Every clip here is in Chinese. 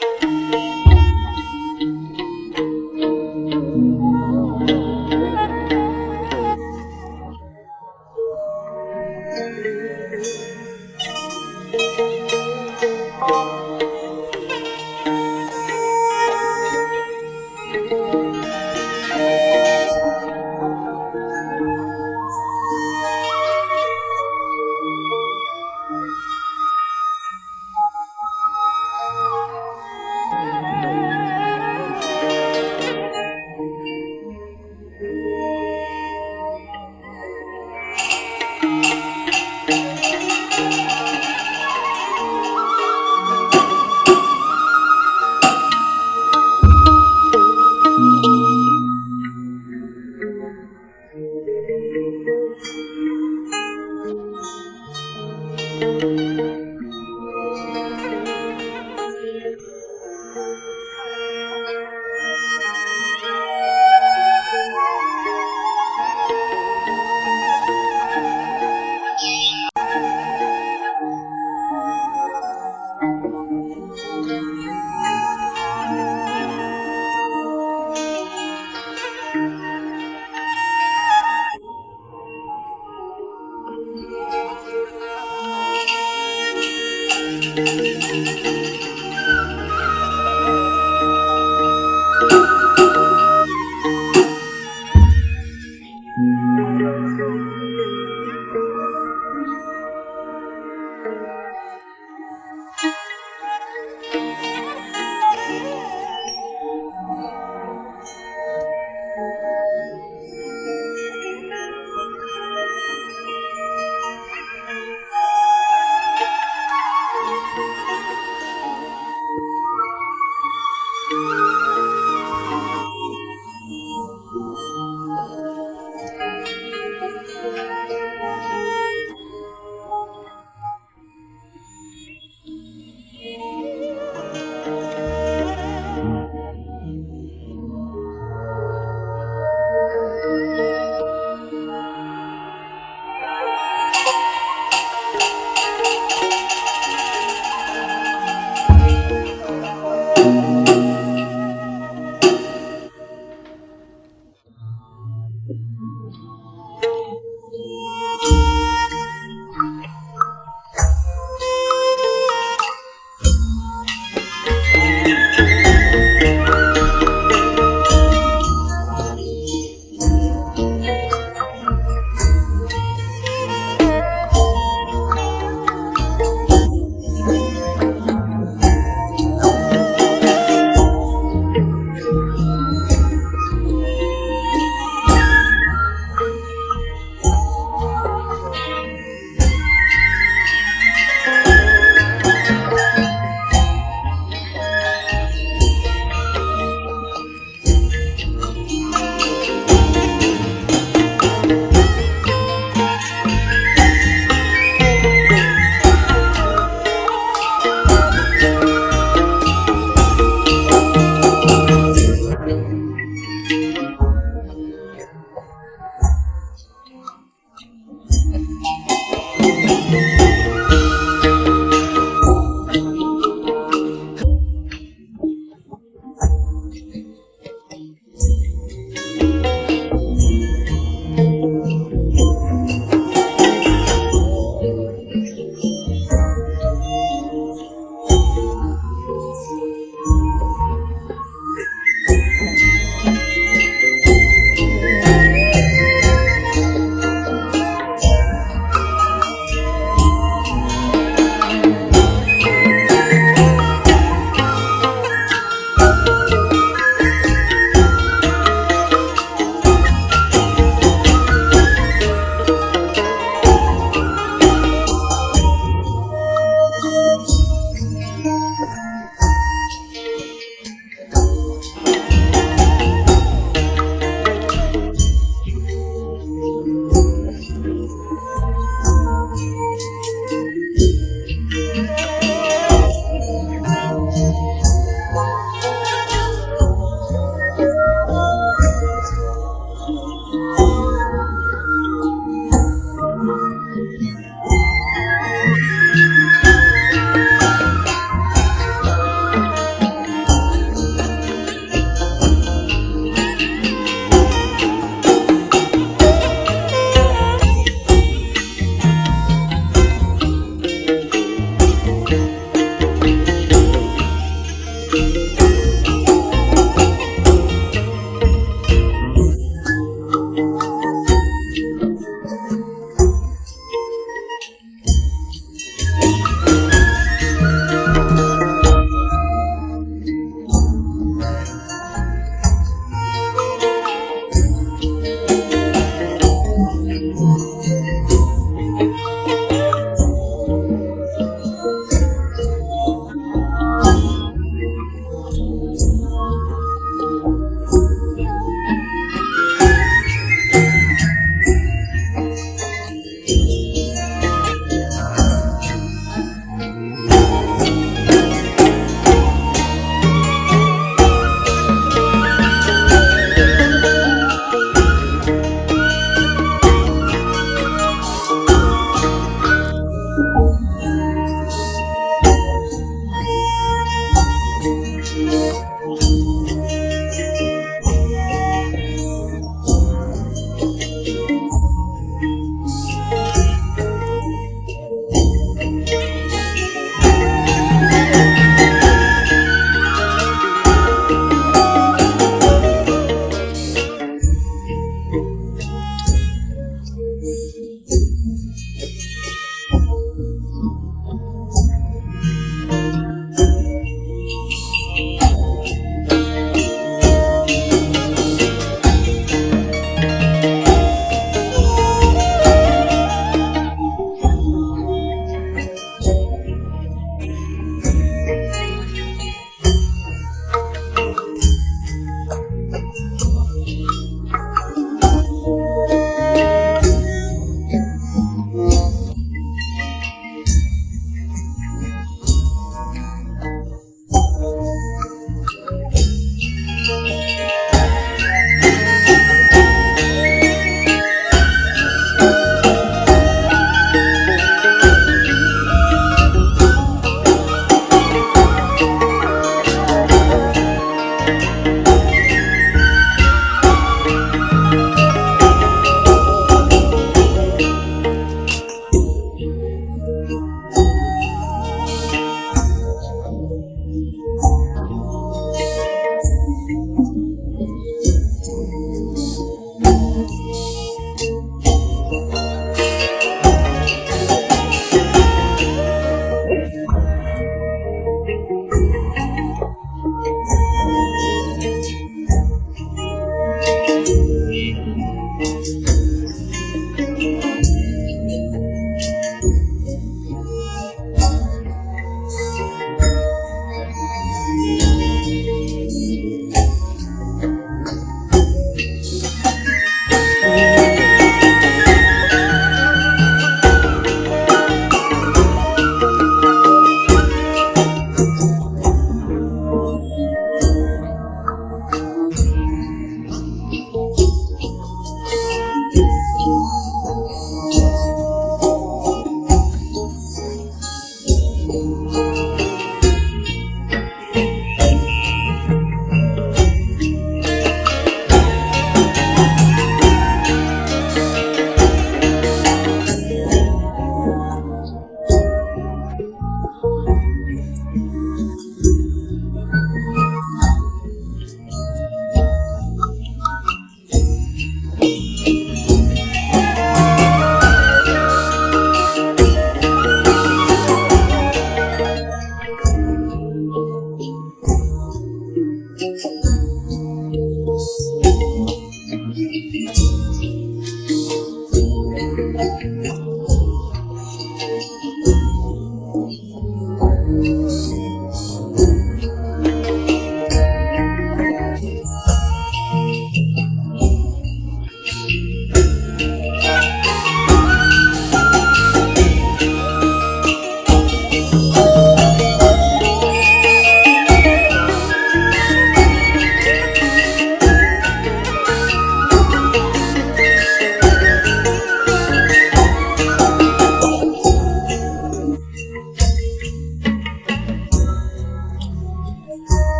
Música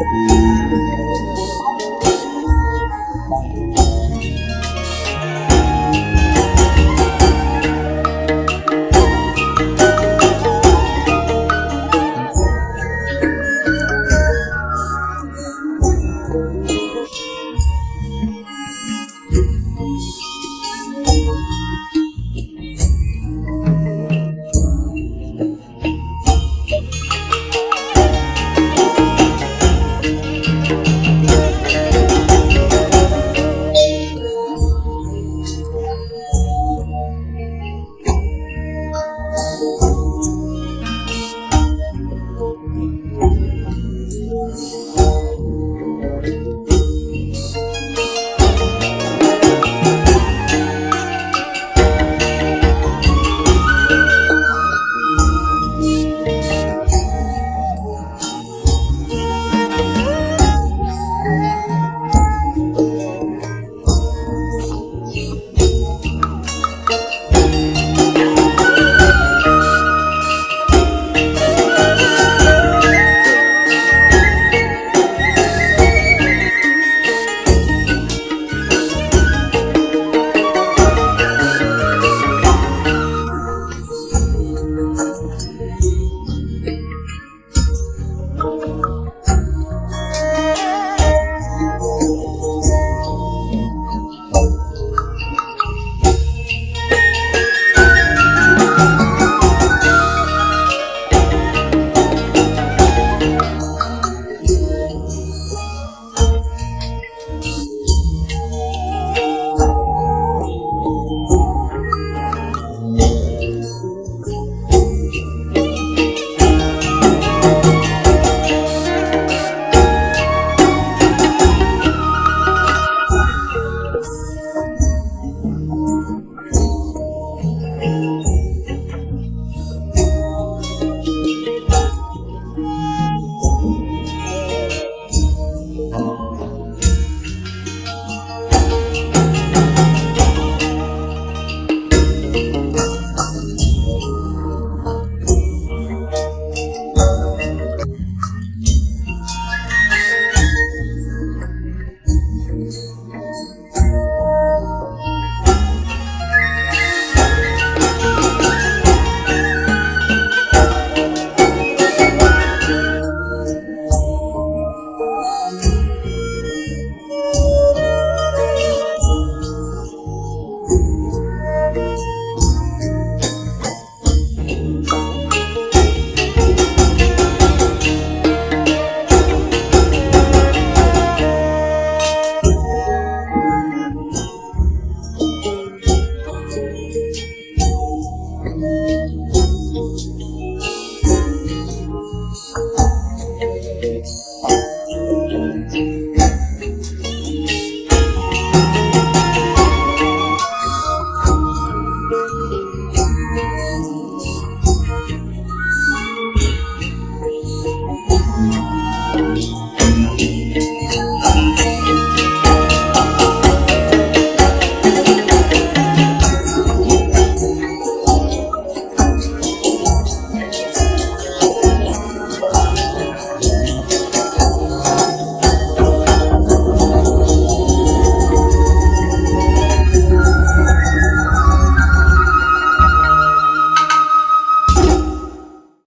嗯。